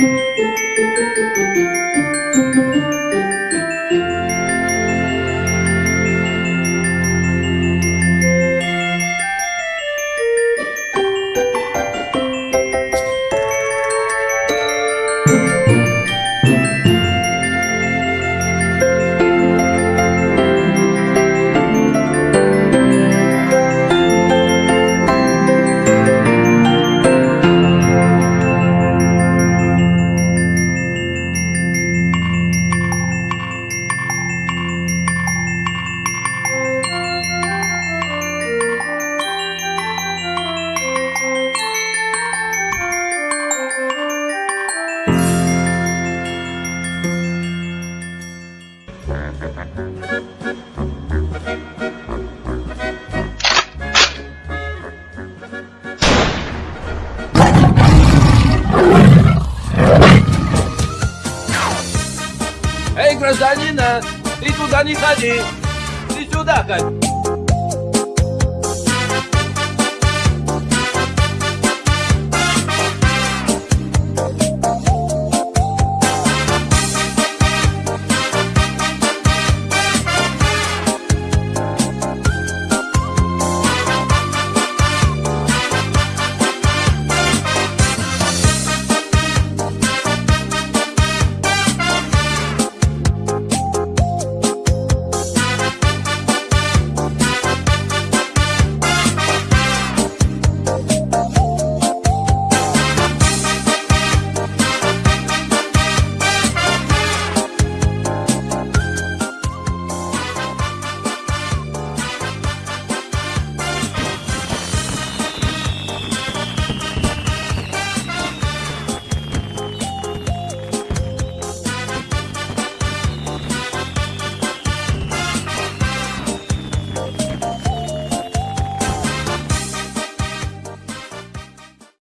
Música Эй, гражданина, ты туда не ходи, ты сюда ходи.